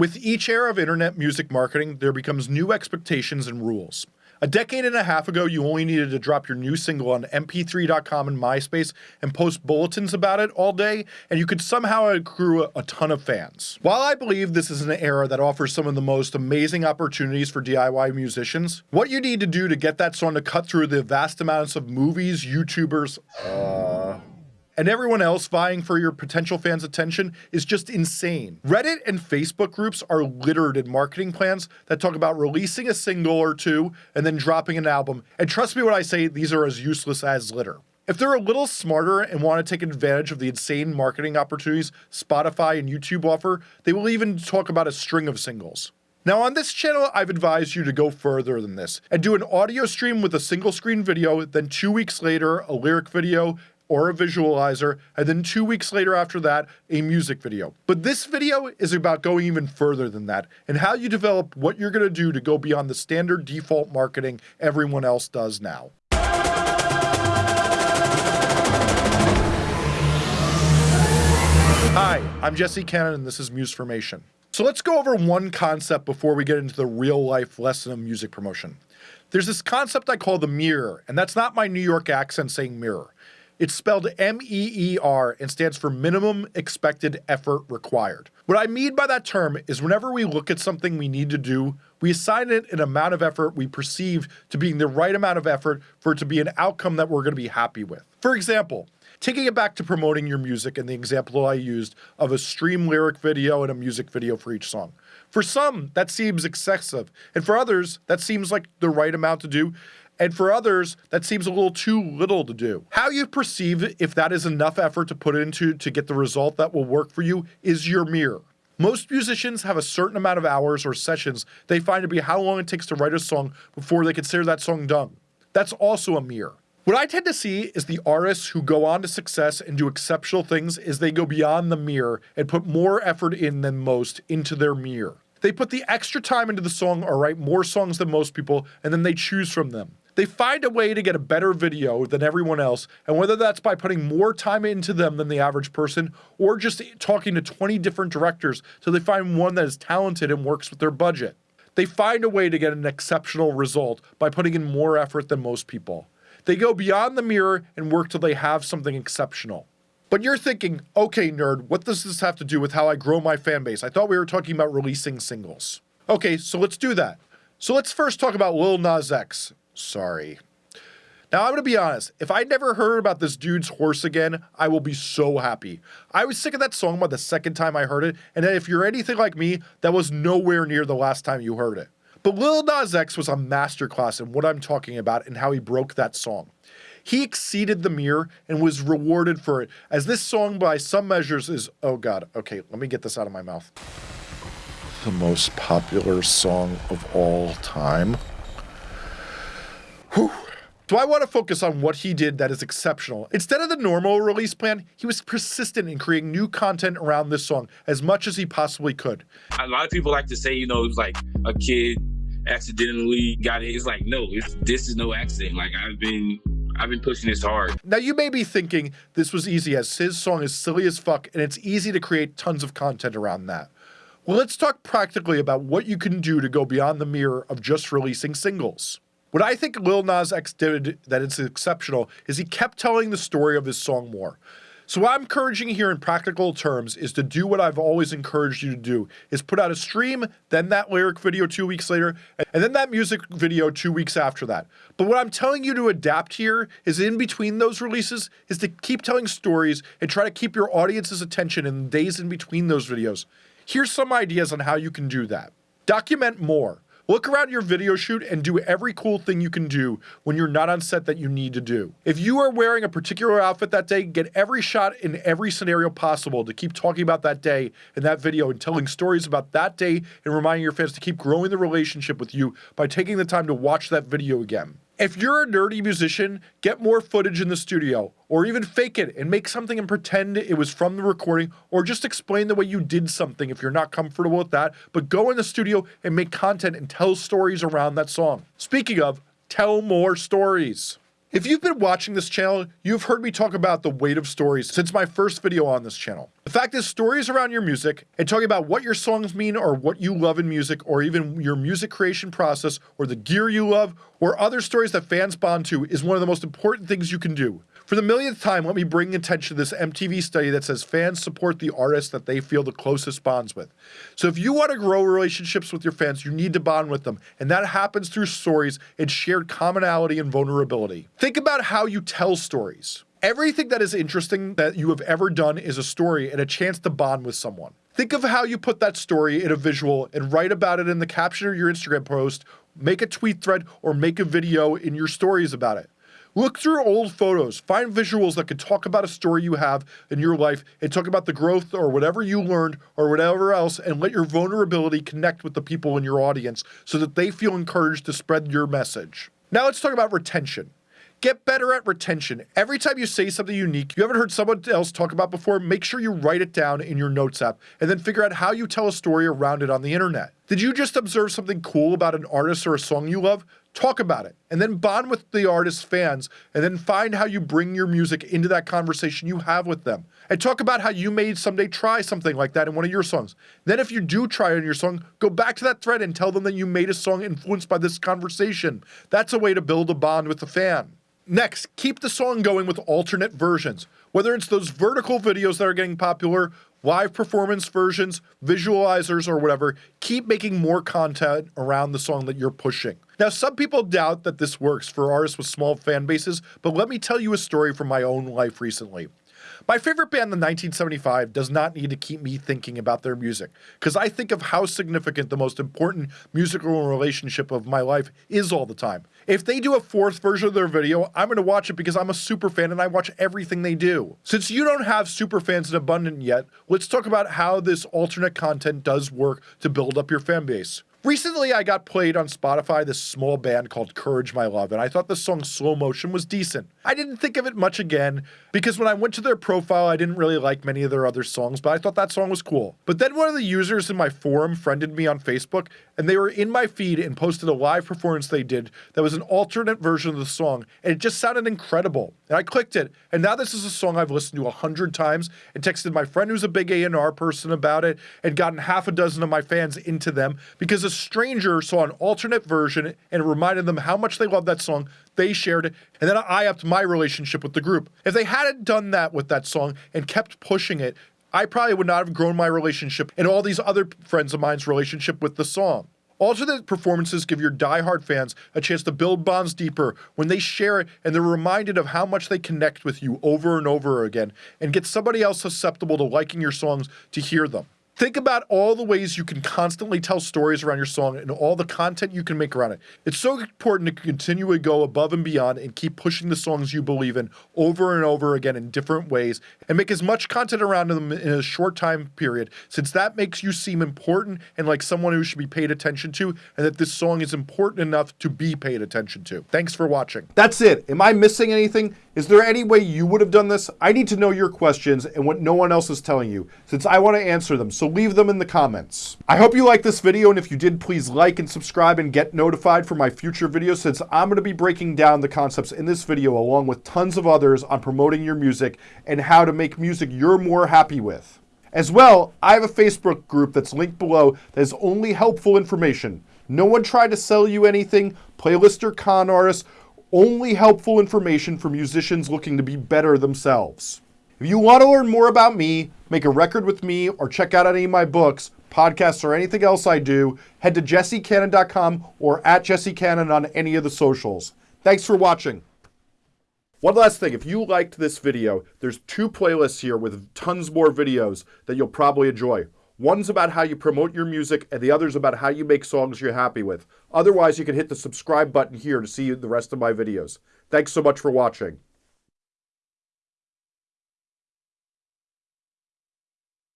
With each era of internet music marketing, there becomes new expectations and rules. A decade and a half ago, you only needed to drop your new single on mp3.com and MySpace and post bulletins about it all day, and you could somehow accrue a, ton of fans. While I believe this is an era that offers some of the most amazing opportunities for DIY musicians, what you need to do to get that song to cut through the vast amounts of movies, YouTubers, uh, and everyone else vying for your potential fans' attention is just insane. Reddit and Facebook groups are littered in marketing plans that talk about releasing a single or two and then dropping an album, and trust me when I say these are as useless as litter. If they're a little smarter and want to take advantage of the insane marketing opportunities Spotify and YouTube offer, they will even talk about a string of singles. Now on this channel, I've advised you to go further than this and do an audio stream with a single screen video, then two weeks later, a lyric video, or a visualizer, and then two weeks later after that, a music video. But this video is about going even further than that, and how you develop what you're gonna do to go beyond the standard default marketing everyone else does now. Hi, I'm Jesse Cannon and this is Musformation. So let's go over one concept before we get into the real life lesson of music promotion. There's this concept I call the mirror, and that's not my New York accent saying mirror. It's spelled M-E-E-R and stands for minimum expected effort required. What I mean by that term is whenever we look at something we need to do, we assign it an amount of effort we perceive to being the right amount of effort for it to be an outcome that we're going to be happy with. For example, taking it back to promoting your music and the example I used of a stream lyric video and a music video for each song. For some, that seems excessive, and for others, that seems like the right amount to do, and for others, that seems a little too little to do. How you perceive if that is enough effort to put into to get the result that will work for you is your mirror. Most musicians have a certain amount of hours or sessions they find to be how long it takes to write a song before they consider that song done. That's also a mirror. What I tend to see is the artists who go on to success and do exceptional things is they go beyond the mirror and put more effort in than most into their mirror. They put the extra time into the song or write more songs than most people and then they choose from them. They find a way to get a better video than everyone else, and whether that's by putting more time into them than the average person, or just talking to 20 different directors till they find one that is talented and works with their budget. They find a way to get an exceptional result by putting in more effort than most people. They go beyond the mirror and work till they have something exceptional. But you're thinking, okay, nerd, what does this have to do with how I grow my fan base? I thought we were talking about releasing singles. Okay, so let's do that. So let's first talk about Lil Nas X. Sorry. Now, I'm going to be honest. If I never heard about this dude's horse again, I will be so happy. I was sick of that song by the second time I heard it, and if you're anything like me, that was nowhere near the last time you heard it. But Lil Nas X was a masterclass in what I'm talking about and how he broke that song. He exceeded the mirror and was rewarded for it, as this song, by some measures, is oh god, okay, let me get this out of my mouth. The most popular song of all time. Whew. So I want to focus on what he did that is exceptional. Instead of the normal release plan, he was persistent in creating new content around this song as much as he possibly could. A lot of people like to say, you know, it was like a kid accidentally got it. It's like, no, it's, this is no accident. Like I've been I've been pushing this hard. Now you may be thinking this was easy as his song is silly as fuck and it's easy to create tons of content around that. Well, let's talk practically about what you can do to go beyond the mirror of just releasing singles. What I think Lil Nas X did that is exceptional is he kept telling the story of his song more. So what I'm encouraging here in practical terms is to do what I've always encouraged you to do, is put out a stream, then that lyric video two weeks later, and then that music video two weeks after that. But what I'm telling you to adapt here is in between those releases is to keep telling stories and try to keep your audience's attention in the days in between those videos. Here's some ideas on how you can do that. Document more. Look around your video shoot and do every cool thing you can do when you're not on set that you need to do. If you are wearing a particular outfit that day, get every shot in every scenario possible to keep talking about that day in that video and telling stories about that day and reminding your fans to keep growing the relationship with you by taking the time to watch that video again. If you're a nerdy musician, get more footage in the studio, or even fake it and make something and pretend it was from the recording, or just explain the way you did something if you're not comfortable with that, but go in the studio and make content and tell stories around that song. Speaking of, tell more stories. If you've been watching this channel, you've heard me talk about the weight of stories since my first video on this channel. The fact is, stories around your music and talking about what your songs mean or what you love in music or even your music creation process or the gear you love or other stories that fans bond to is one of the most important things you can do. For the millionth time, let me bring attention to this MTV study that says fans support the artists that they feel the closest bonds with. So if you want to grow relationships with your fans, you need to bond with them, and that happens through stories and shared commonality and vulnerability. Think about how you tell stories. Everything that is interesting that you have ever done is a story and a chance to bond with someone. Think of how you put that story in a visual and write about it in the caption of your Instagram post, make a tweet thread, or make a video in your stories about it. Look through old photos, find visuals that could talk about a story you have in your life and talk about the growth or whatever you learned or whatever else, and let your vulnerability connect with the people in your audience so that they feel encouraged to spread your message. Now let's talk about retention. Get better at retention. Every time you say something unique you haven't heard someone else talk about before, make sure you write it down in your notes app and then figure out how you tell a story around it on the internet. Did you just observe something cool about an artist or a song you love? Talk about it and then bond with the artist's fans and then find how you bring your music into that conversation you have with them. And talk about how you may someday try something like that in one of your songs. Then, if you do try it in your song, go back to that thread and tell them that you made a song influenced by this conversation. That's a way to build a bond with the fan. Next, keep the song going with alternate versions. Whether it's those vertical videos that are getting popular live performance versions, visualizers, or whatever, keep making more content around the song that you're pushing. Now, some people doubt that this works for artists with small fan bases, but let me tell you a story from my own life recently. My favorite band, the 1975, does not need to keep me thinking about their music, because I think of how significant the most important musical relationship of my life is all the time. If they do a fourth version of their video, I'm going to watch it because I'm a super fan and I watch everything they do. Since you don't have super fans in abundance yet, let's talk about how this alternate content does work to build up your fan base. Recently, I got played on Spotify this small band called Courage My Love, and I thought the song Slow Motion was decent. I didn't think of it much again because when I went to their profile, I didn't really like many of their other songs, but I thought that song was cool. But then one of the users in my forum friended me on Facebook, and they were in my feed and posted a live performance they did that was an alternate version of the song, and it just sounded incredible. And I clicked it, and now this is a song I've listened to a hundred times and texted my friend who's a big A&R person about it and gotten half a dozen of my fans into them because a stranger saw an alternate version and reminded them how much they loved that song. They shared it, and then I upped my relationship with the group. If they hadn't done that with that song and kept pushing it, I probably would not have grown my relationship and all these other friends of mine's relationship with the song. Alternate performances give your die-hard fans a chance to build bonds deeper when they share it and they're reminded of how much they connect with you over and over again and get somebody else susceptible to liking your songs to hear them. Think about all the ways you can constantly tell stories around your song and all the content you can make around it. It's so important to continually go above and beyond and keep pushing the songs you believe in over and over again in different ways and make as much content around them in a short time period, since that makes you seem important and like someone who should be paid attention to, and that this song is important enough to be paid attention to. Thanks for watching. That's it. Am I missing anything? Is there any way you would have done this? I need to know your questions and what no one else is telling you, since I want to answer them, so leave them in the comments. I hope you liked this video, and if you did, please like and subscribe and get notified for my future videos, since I'm going to be breaking down the concepts in this video along with tons of others on promoting your music and how to make music you're more happy with. As well, I have a Facebook group that's linked below that is only helpful information. No one tried to sell you anything, playlist or con artists, only helpful information for musicians looking to be better themselves. If you want to learn more about me, make a record with me, or check out any of my books, podcasts, or anything else I do, head to jessecannon.com or at jessecannon on any of the socials. Thanks for watching. One last thing, if you liked this video, there's two playlists here with tons more videos that you'll probably enjoy. One's about how you promote your music, and the other's about how you make songs you're happy with. Otherwise, you can hit the subscribe button here to see the rest of my videos. Thanks so much for watching.